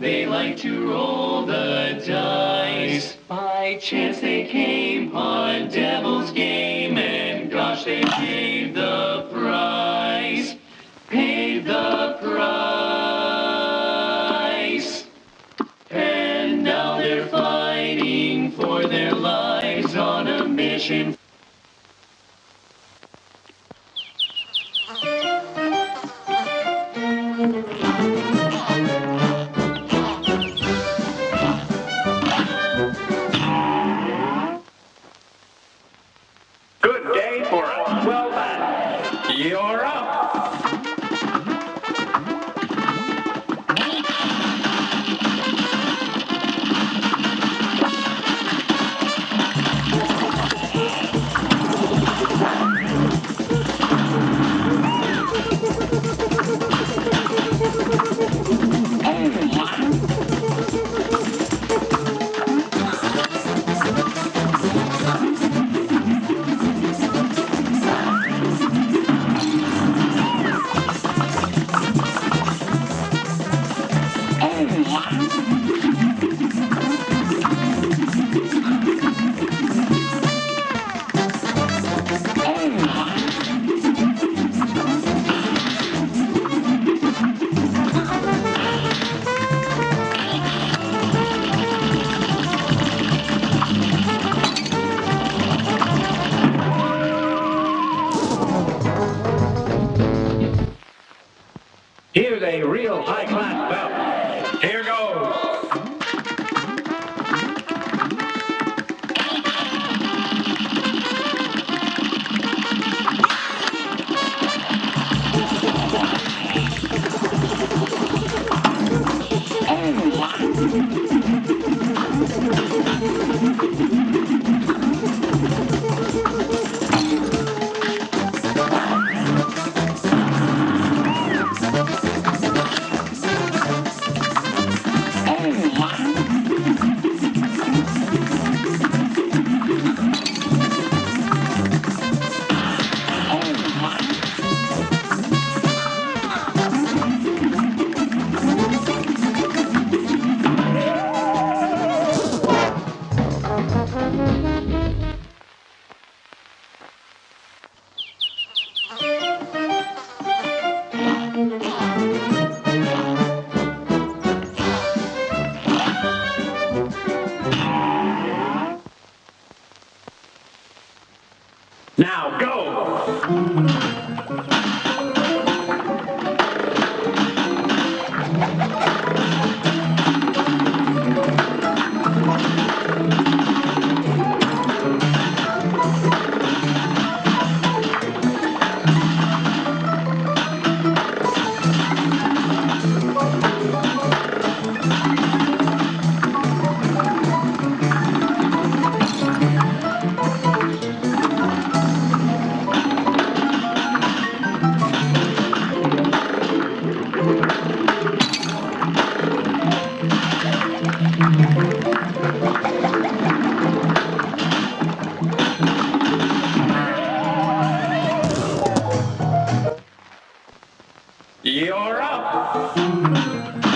They like to roll the dice. By chance they came on Devil's Game, and gosh, they paid the You're up.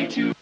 Like to.